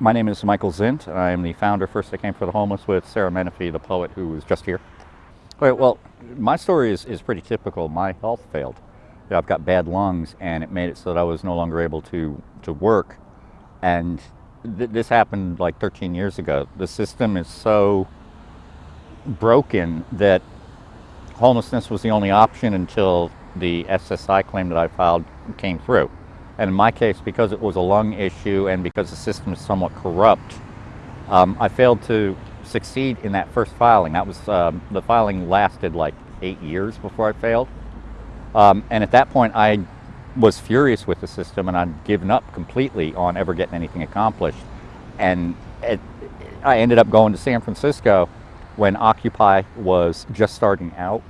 My name is Michael Zint. I am the founder, First They Came for the Homeless, with Sarah Menefee, the poet who was just here. All right, well, my story is, is pretty typical. My health failed. You know, I've got bad lungs, and it made it so that I was no longer able to, to work. And th this happened like 13 years ago. The system is so broken that homelessness was the only option until the SSI claim that I filed came through. And in my case, because it was a lung issue and because the system is somewhat corrupt, um, I failed to succeed in that first filing. That was, um, the filing lasted like eight years before I failed. Um, and at that point, I was furious with the system and I'd given up completely on ever getting anything accomplished. And it, I ended up going to San Francisco when Occupy was just starting out.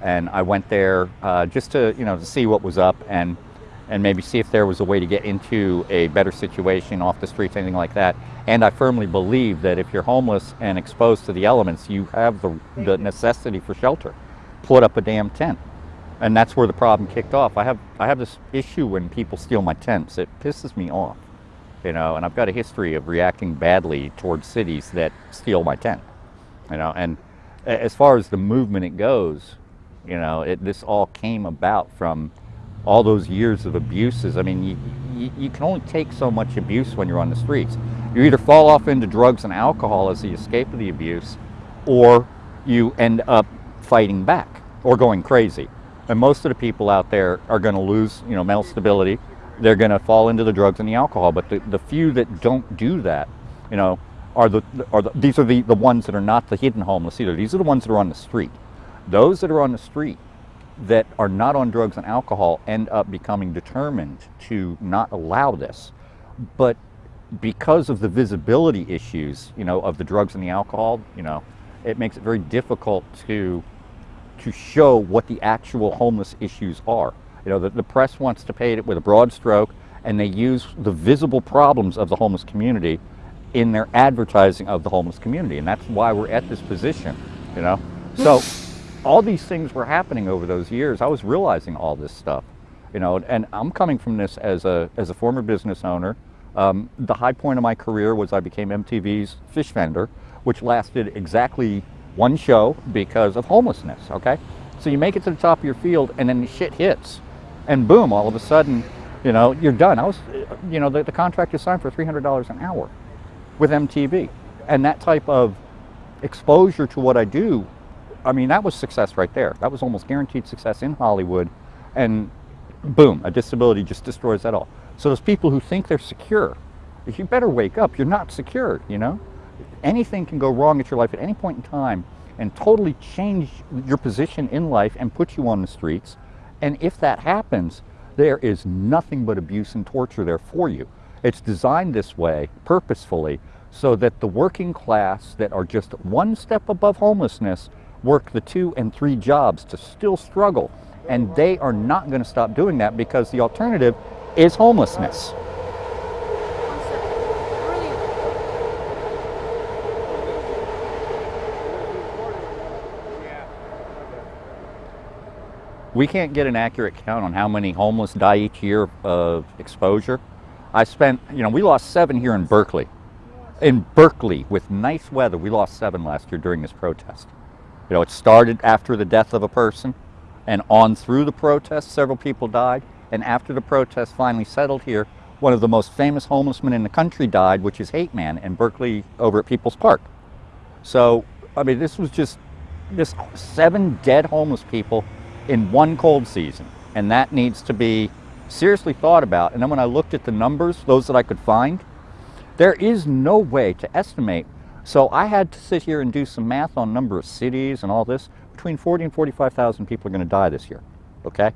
And I went there uh, just to, you know, to see what was up and and maybe see if there was a way to get into a better situation off the streets, anything like that. And I firmly believe that if you're homeless and exposed to the elements, you have the, the necessity for shelter. Put up a damn tent. And that's where the problem kicked off. I have, I have this issue when people steal my tents. It pisses me off, you know, and I've got a history of reacting badly towards cities that steal my tent, you know, and as far as the movement it goes, you know, it, this all came about from all those years of abuses. I mean, you, you, you, can only take so much abuse when you're on the streets. You either fall off into drugs and alcohol as the escape of the abuse, or you end up fighting back or going crazy. And most of the people out there are going to lose, you know, mental stability. They're going to fall into the drugs and the alcohol. But the, the few that don't do that, you know, are the, are the these are the, the ones that are not the hidden homeless either. These are the ones that are on the street. Those that are on the street that are not on drugs and alcohol end up becoming determined to not allow this. But because of the visibility issues, you know, of the drugs and the alcohol, you know, it makes it very difficult to to show what the actual homeless issues are. You know, the, the press wants to paint it with a broad stroke and they use the visible problems of the homeless community in their advertising of the homeless community. And that's why we're at this position, you know. So all these things were happening over those years. I was realizing all this stuff, you know, and I'm coming from this as a, as a former business owner. Um, the high point of my career was I became MTV's fish vendor, which lasted exactly one show because of homelessness, okay? So you make it to the top of your field and then the shit hits and boom, all of a sudden, you know, you're done. I was, you know, the, the contract is signed for $300 an hour with MTV. And that type of exposure to what I do I mean, that was success right there. That was almost guaranteed success in Hollywood. And boom, a disability just destroys that all. So those people who think they're secure, you better wake up. You're not secure, you know? Anything can go wrong at your life at any point in time and totally change your position in life and put you on the streets. And if that happens, there is nothing but abuse and torture there for you. It's designed this way purposefully so that the working class that are just one step above homelessness work the two and three jobs to still struggle. And they are not going to stop doing that because the alternative is homelessness. We can't get an accurate count on how many homeless die each year of uh, exposure. I spent, you know, we lost seven here in Berkeley. In Berkeley, with nice weather, we lost seven last year during this protest. You know, it started after the death of a person and on through the protests, several people died. And after the protests finally settled here, one of the most famous homeless men in the country died, which is Hate Man in Berkeley over at People's Park. So, I mean, this was just this seven dead homeless people in one cold season. And that needs to be seriously thought about. And then when I looked at the numbers, those that I could find, there is no way to estimate so I had to sit here and do some math on number of cities and all this. Between 40 and 45,000 people are going to die this year, okay?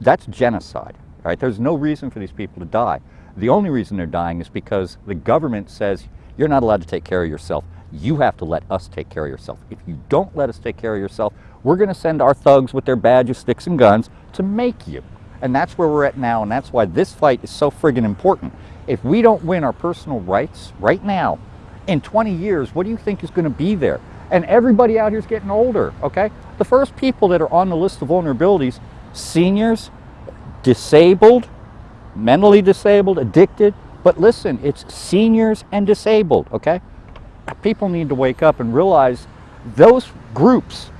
That's genocide, right? There's no reason for these people to die. The only reason they're dying is because the government says you're not allowed to take care of yourself. You have to let us take care of yourself. If you don't let us take care of yourself, we're going to send our thugs with their badges, sticks, and guns to make you. And that's where we're at now, and that's why this fight is so friggin' important. If we don't win our personal rights right now, in 20 years, what do you think is going to be there? And everybody out here is getting older, okay? The first people that are on the list of vulnerabilities, seniors, disabled, mentally disabled, addicted, But listen, it's seniors and disabled, okay? People need to wake up and realize those groups,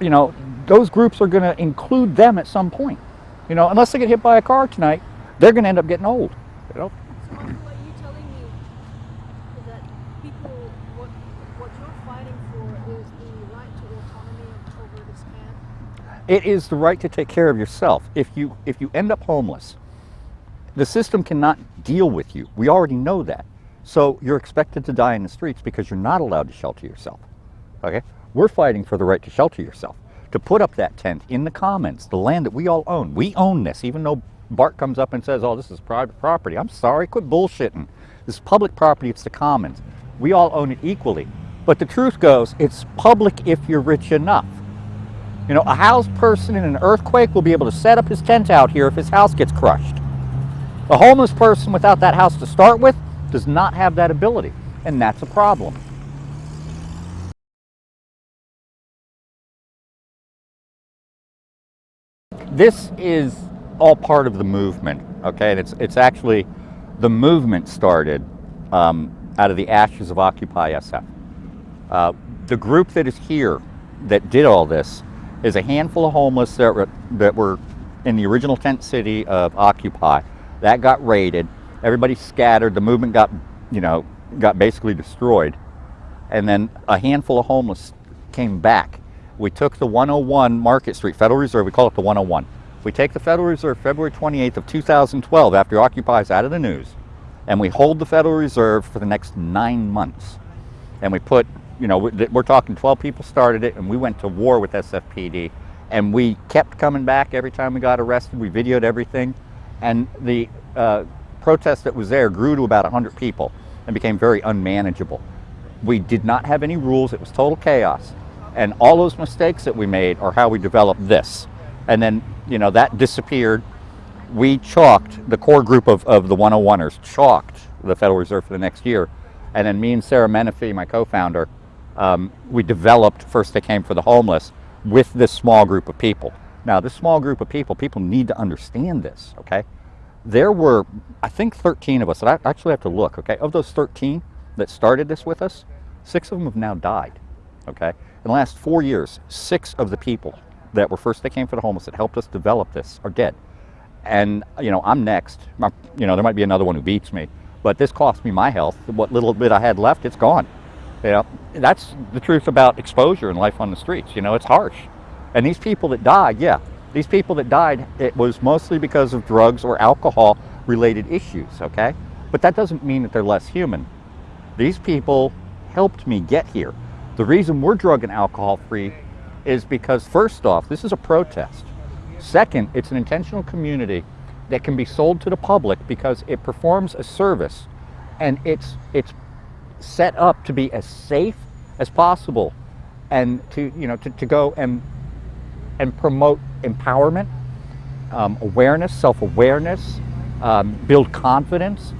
you know, those groups are going to include them at some point. You know, unless they get hit by a car tonight, they're going to end up getting old. You know, So what you're telling me is that people, what, what you're fighting for is the right to autonomy over this camp. It is the right to take care of yourself. If you if you end up homeless, the system cannot deal with you. We already know that. So you're expected to die in the streets because you're not allowed to shelter yourself. Okay? We're fighting for the right to shelter yourself. To put up that tent in the commons, the land that we all own. We own this, even though Bart comes up and says, oh, this is private property. I'm sorry, quit bullshitting. This is public property, it's the commons. We all own it equally. But the truth goes, it's public if you're rich enough. You know, a housed person in an earthquake will be able to set up his tent out here if his house gets crushed. A homeless person without that house to start with does not have that ability, and that's a problem. This is all part of the movement, okay? And it's, it's actually, the movement started um, out of the ashes of Occupy SF. Uh, the group that is here that did all this is a handful of homeless that were, that were in the original tent city of Occupy. That got raided. Everybody scattered. The movement got, you know, got basically destroyed. And then a handful of homeless came back. We took the 101 Market Street, Federal Reserve, we call it the 101. We take the Federal Reserve February 28th of 2012 after Occupy is out of the news, and we hold the Federal Reserve for the next nine months. And we put, you know, we're talking 12 people started it, and we went to war with SFPD, and we kept coming back every time we got arrested. We videoed everything, and the uh, protest that was there grew to about 100 people and became very unmanageable. We did not have any rules. It was total chaos. And all those mistakes that we made are how we developed this. And then, you know, that disappeared. We chalked, the core group of, of the 101ers chalked the Federal Reserve for the next year. And then me and Sarah Menefee, my co-founder, um, we developed First They Came for the Homeless with this small group of people. Now, this small group of people, people need to understand this, okay? There were, I think, 13 of us, I actually have to look, okay? Of those 13 that started this with us, six of them have now died, okay? In the last four years, six of the people that were first they came for the homeless that helped us develop this are dead. And, you know, I'm next. You know, there might be another one who beats me, but this cost me my health. What little bit I had left, it's gone. Know, that's the truth about exposure and life on the streets. You know, it's harsh. And these people that died, yeah, these people that died, it was mostly because of drugs or alcohol related issues, okay? But that doesn't mean that they're less human. These people helped me get here. The reason we're drug and alcohol free is because first off, this is a protest. Second, it's an intentional community that can be sold to the public because it performs a service and it's it's set up to be as safe as possible and to you know to, to go and and promote empowerment, um, awareness, self-awareness, um, build confidence.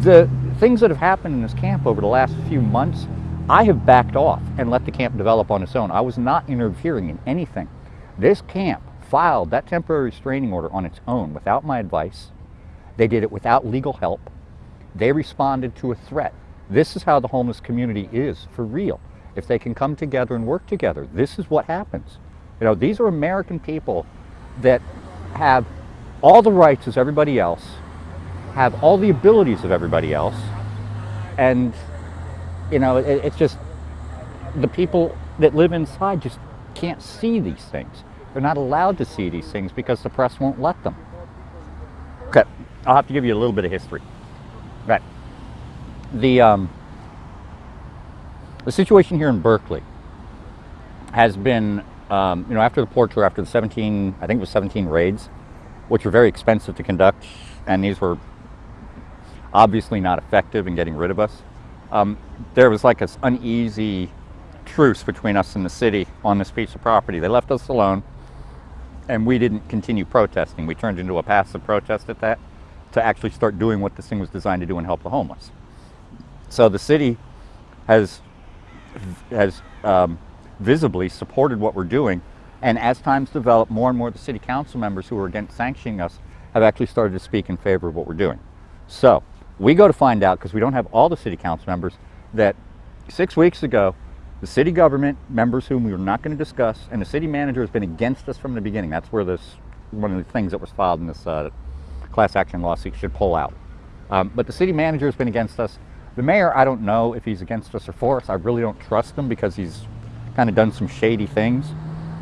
The things that have happened in this camp over the last few months, I have backed off and let the camp develop on its own. I was not interfering in anything. This camp filed that temporary restraining order on its own without my advice. They did it without legal help. They responded to a threat. This is how the homeless community is for real. If they can come together and work together, this is what happens. You know, these are American people that have all the rights as everybody else, have all the abilities of everybody else, and you know, it, it's just the people that live inside just can't see these things. They're not allowed to see these things because the press won't let them. Okay, I'll have to give you a little bit of history. Right. The um, the situation here in Berkeley has been, um, you know, after the port after the 17, I think it was 17 raids, which were very expensive to conduct, and these were obviously not effective in getting rid of us. Um, there was like this uneasy truce between us and the city on this piece of property. They left us alone, and we didn't continue protesting. We turned into a passive protest at that to actually start doing what this thing was designed to do and help the homeless. So the city has has um, visibly supported what we're doing, and as times develop, more and more of the city council members who are against sanctioning us have actually started to speak in favor of what we're doing. So We go to find out, because we don't have all the city council members, that six weeks ago, the city government, members whom we were not going to discuss, and the city manager has been against us from the beginning. That's where this, one of the things that was filed in this uh, class action lawsuit should pull out. Um, but the city manager has been against us. The mayor, I don't know if he's against us or for us. I really don't trust him because he's kind of done some shady things.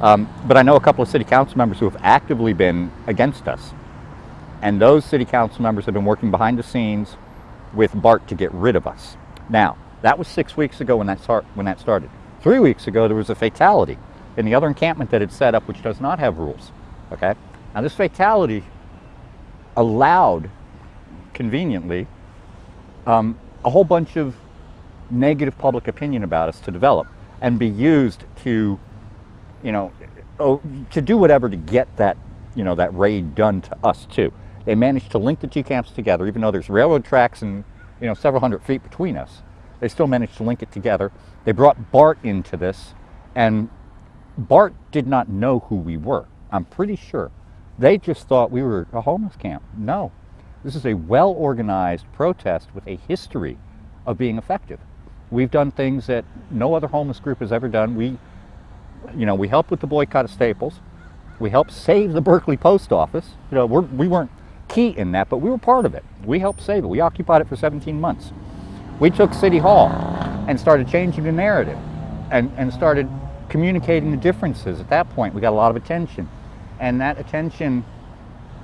Um, but I know a couple of city council members who have actively been against us. And those city council members have been working behind the scenes with Bart to get rid of us. Now, that was six weeks ago when that, start, when that started. Three weeks ago, there was a fatality in the other encampment that had set up, which does not have rules. Okay? Now, this fatality allowed, conveniently, um, a whole bunch of negative public opinion about us to develop and be used to, you know, oh, to do whatever to get that, you know, that raid done to us too. They managed to link the two camps together, even though there's railroad tracks and, you know, several hundred feet between us. They still managed to link it together. They brought Bart into this, and Bart did not know who we were. I'm pretty sure. They just thought we were a homeless camp. No, this is a well organized protest with a history of being effective. We've done things that no other homeless group has ever done. We, you know, we helped with the boycott of Staples. We helped save the Berkeley post office. You know, we're, we weren't key in that, but we were part of it. We helped save it. We occupied it for 17 months. We took City Hall and started changing the narrative and, and started communicating the differences. At that point, we got a lot of attention. And that attention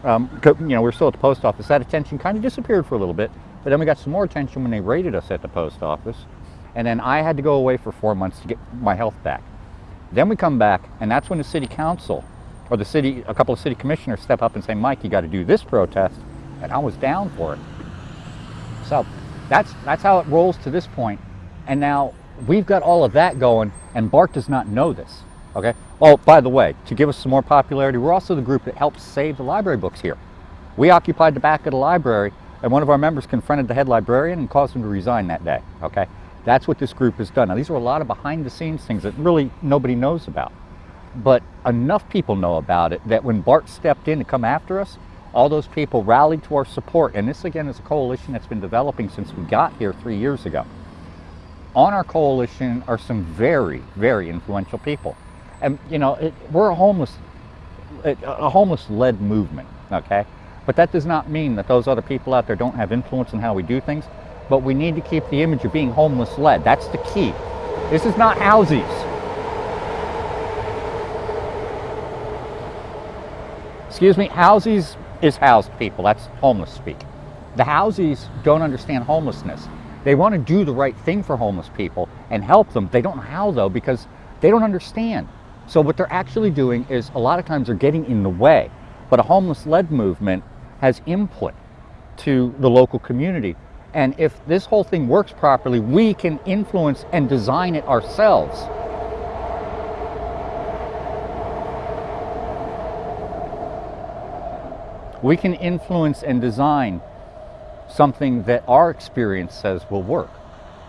um, you know, we are still at the post office. That attention kind of disappeared for a little bit, but then we got some more attention when they raided us at the post office. And then I had to go away for four months to get my health back. Then we come back, and that's when the city council or the city, a couple of city commissioners step up and say, Mike, you got to do this protest. And I was down for it. So that's, that's how it rolls to this point. And now we've got all of that going, and Bart does not know this. Okay. Oh, by the way, to give us some more popularity, we're also the group that helps save the library books here. We occupied the back of the library, and one of our members confronted the head librarian and caused him to resign that day. Okay. That's what this group has done. Now, these are a lot of behind the scenes things that really nobody knows about. But enough people know about it that when Bart stepped in to come after us, all those people rallied to our support. And this, again, is a coalition that's been developing since we got here three years ago. On our coalition are some very, very influential people and you know, it, we're a homeless, a homeless-led movement, okay? But that does not mean that those other people out there don't have influence in how we do things. But we need to keep the image of being homeless-led. That's the key. This is not houses. Excuse me, houses is housed people. That's homeless speak. The houses don't understand homelessness. They want to do the right thing for homeless people and help them. They don't know how though because they don't understand. So what they're actually doing is a lot of times they're getting in the way. But a homeless-led movement has input to the local community. And if this whole thing works properly, we can influence and design it ourselves. We can influence and design something that our experience says will work.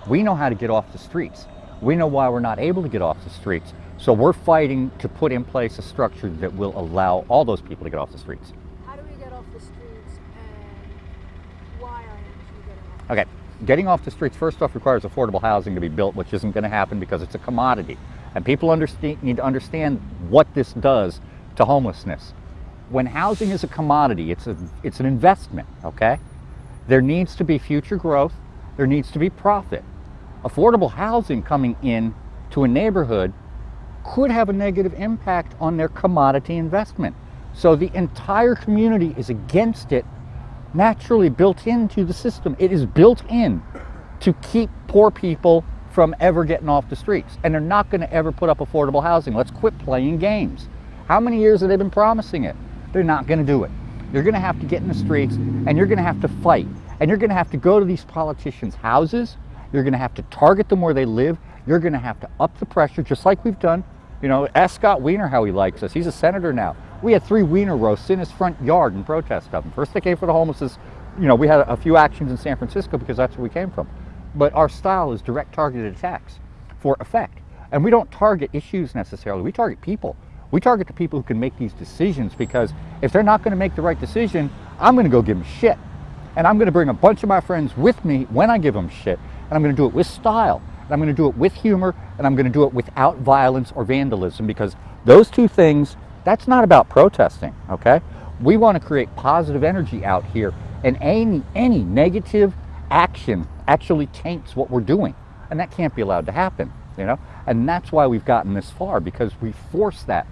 We know how to get off the streets. We know why we're not able to get off the streets. So we're fighting to put in place a structure that will allow all those people to get off the streets. How do we get off the streets and why are you getting off? Okay, getting off the streets first off requires affordable housing to be built, which isn't going to happen because it's a commodity. And people understand, need to understand what this does to homelessness. When housing is a commodity, it's, a, it's an investment, okay? There needs to be future growth. There needs to be profit. Affordable housing coming in to a neighborhood could have a negative impact on their commodity investment. So the entire community is against it, naturally built into the system. It is built in to keep poor people from ever getting off the streets. And they're not going to ever put up affordable housing. Let's quit playing games. How many years have they been promising it? They're not going to do it. You're going to have to get in the streets and you're going to have to fight. And you're going to have to go to these politicians' houses. You're going to have to target them where they live. You're going to have to up the pressure, just like we've done you know, ask Scott Wiener how he likes us. He's a senator now. We had three Wiener roasts in his front yard in protest of him. First they came for the homeless. You know, we had a few actions in San Francisco because that's where we came from. But our style is direct targeted attacks for effect. And we don't target issues necessarily. We target people. We target the people who can make these decisions because if they're not going to make the right decision, I'm going to go give them shit. And I'm going to bring a bunch of my friends with me when I give them shit. And I'm going to do it with style. And I'm going to do it with humor. And I'm going to do it without violence or vandalism because those two things, that's not about protesting, okay? We want to create positive energy out here. And any, any negative action actually taints what we're doing. And that can't be allowed to happen, you know? And that's why we've gotten this far because we force that. Uh,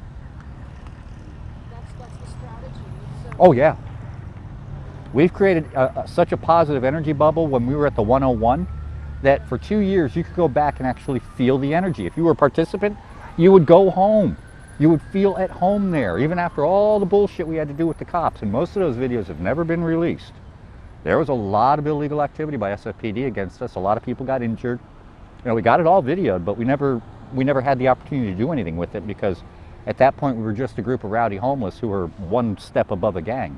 Oh, yeah. We've created a, a- such a positive energy bubble when we were at the 101 that for two years you could go back and actually feel the energy. If you were a participant, you would go home. You would feel at home there, even after all the bullshit we had to do with the cops. And most of those videos have never been released. There was a lot of illegal activity by SFPD against us. A lot of people got injured. You know, we got it all videoed, but we never we never had the opportunity to do anything with it because at that point we were just a group of rowdy homeless who were one step above a gang.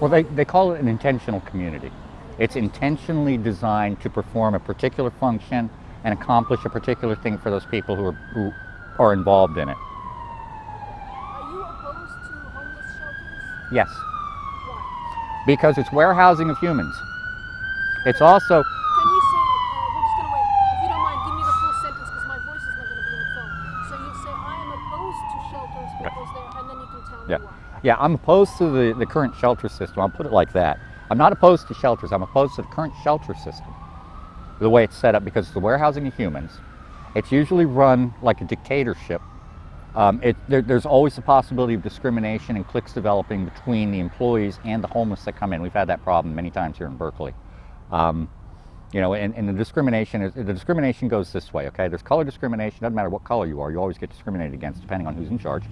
Well, they, they call it an intentional community. It's intentionally designed to perform a particular function and accomplish a particular thing for those people who are, who are involved in it. Are you opposed to homeless shelters? Yes, Why? because it's warehousing of humans. It's also, Can you say, uh, we're just going to wait. If you don't mind, give me the full sentence because my voice is not going to be in the phone. So you say, I am opposed to shelters because they're, and then you can tell yeah, me why. yeah, I'm opposed to the, the current shelter system. I'll put it like that. I'm not opposed to shelters. I'm opposed to the current shelter system, the way it's set up, because it's the warehousing of humans. It's usually run like a dictatorship. Um, it, there, there's always the possibility of discrimination and cliques developing between the employees and the homeless that come in. We've had that problem many times here in Berkeley. Um, you know, and, and the discrimination is the discrimination goes this way. Okay, there's color discrimination. Doesn't matter what color you are, you always get discriminated against depending on who's in charge.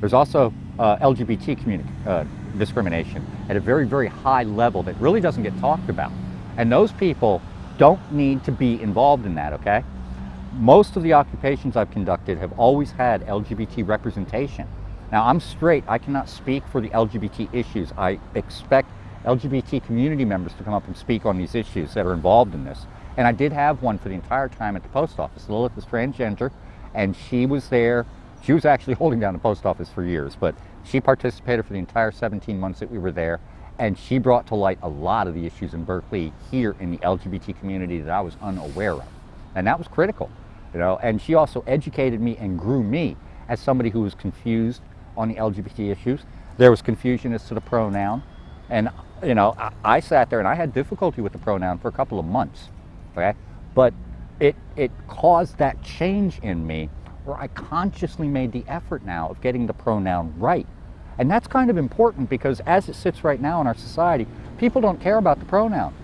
There's also uh, LGBT uh, discrimination at a very, very high level that really doesn't get talked about. And those people don't need to be involved in that, okay? Most of the occupations I've conducted have always had LGBT representation. Now, I'm straight, I cannot speak for the LGBT issues. I expect LGBT community members to come up and speak on these issues that are involved in this. And I did have one for the entire time at the post office. Lilith is transgender, and she was there. She was actually holding down the post office for years, but she participated for the entire 17 months that we were there, and she brought to light a lot of the issues in Berkeley here in the LGBT community that I was unaware of. And that was critical, you know, and she also educated me and grew me as somebody who was confused on the LGBT issues. There was confusion as to the pronoun, and you know, I, I sat there and I had difficulty with the pronoun for a couple of months, okay? But it it caused that change in me where I consciously made the effort now of getting the pronoun right. And that's kind of important because as it sits right now in our society, people don't care about the pronoun.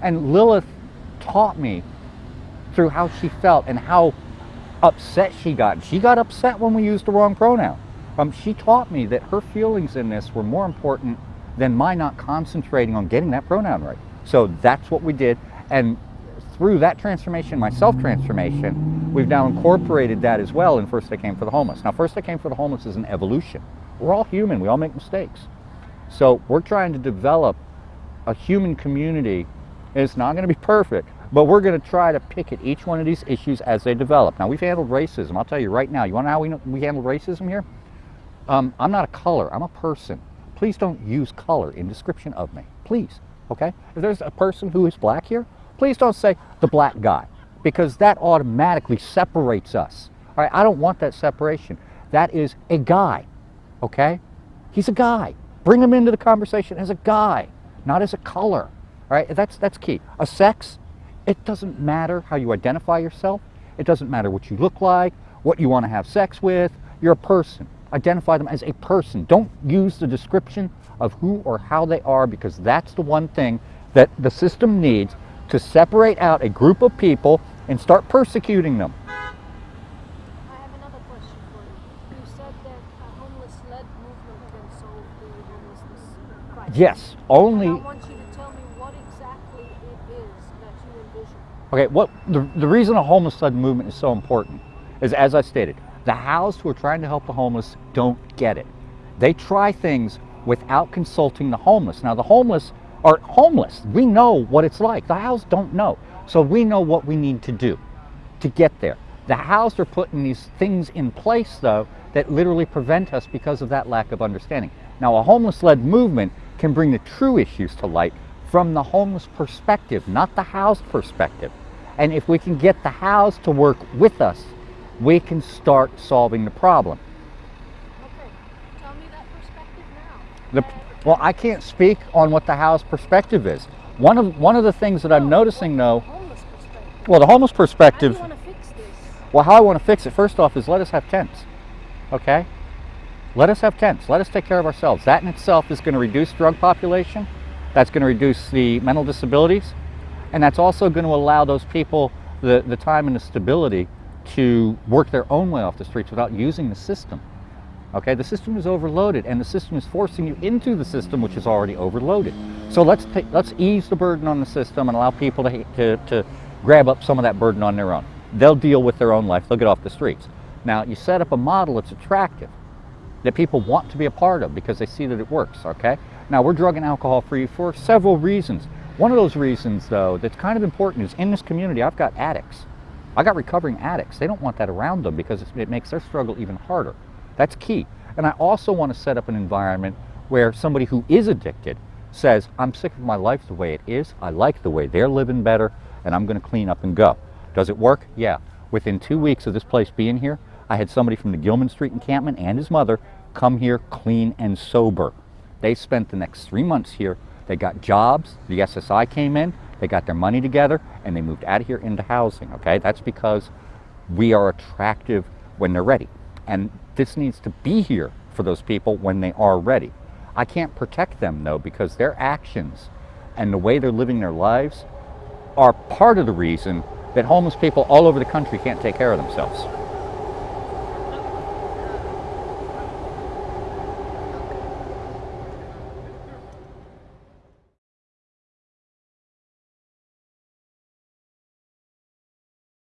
And Lilith taught me through how she felt and how upset she got. She got upset when we used the wrong pronoun. Um, she taught me that her feelings in this were more important than my not concentrating on getting that pronoun right. So that's what we did. And through that transformation, my self transformation, we've now incorporated that as well in First They Came for the Homeless. Now, First They Came for the Homeless is an evolution. We're all human, we all make mistakes. So we're trying to develop a human community. It's not going to be perfect, but we're going to try to pick at each one of these issues as they develop. Now, we've handled racism. I'll tell you right now. You want to know how we, know, we handle racism here? Um, I'm not a color, I'm a person. Please don't use color in description of me. Please, okay? If there's a person who is black here, please don't say the black guy because that automatically separates us. All right, I don't want that separation. That is a guy, okay? He's a guy. Bring him into the conversation as a guy, not as a color. All right, that's that's key. A sex, it doesn't matter how you identify yourself. It doesn't matter what you look like, what you want to have sex with. You're a person. Identify them as a person. Don't use the description of who or how they are because that's the one thing that the system needs to separate out a group of people and start persecuting them. I have another question for you. You said that a homeless-led movement can solve the homelessness crisis. Yes, only. And I want you to tell me what exactly it is that you envision. Okay, what the, the reason a homeless led movement is so important is as I stated, the housed who are trying to help the homeless don't get it. They try things without consulting the homeless. Now the homeless are homeless. We know what it's like. The housed don't know. So we know what we need to do to get there. The housed are putting these things in place though that literally prevent us because of that lack of understanding. Now, a homeless led movement can bring the true issues to light from the homeless perspective, not the housed perspective. And if we can get the housed to work with us, we can start solving the problem. Okay, tell me that perspective now. The, well, I can't speak on what the housed perspective is. One of, one of the things that I'm no, noticing though, well, the homeless How do perspective, you want to fix this? well, how I want to fix it, first off, is let us have tents. Okay? Let us have tents. Let us take care of ourselves. That in itself is going to reduce drug population. That's going to reduce the mental disabilities. And that's also going to allow those people the, the time and the stability to work their own way off the streets without using the system. Okay, the system is overloaded and the system is forcing you into the system which is already overloaded. So let's let's ease the burden on the system and allow people to, to, to grab up some of that burden on their own. They'll deal with their own life, they'll get off the streets. Now, you set up a model that's attractive, that people want to be a part of because they see that it works, okay? Now, we're drug and alcohol free for several reasons. One of those reasons, though, that's kind of important is in this community, I've got addicts. I got recovering addicts. They don't want that around them because it makes their struggle even harder. That's key. And I also want to set up an environment where somebody who is addicted says, I'm sick of my life the way it is. I like the way they're living better, and I'm going to clean up and go. Does it work? Yeah. Within two weeks of this place being here, I had somebody from the Gilman Street encampment and his mother come here clean and sober. They spent the next three months here. They got jobs. The SSI came in. They got their money together and they moved out of here into housing. Okay, that's because we are attractive when they're ready. And this needs to be here for those people when they are ready. I can't protect them though because their actions and the way they're living their lives are part of the reason that homeless people all over the country can't take care of themselves.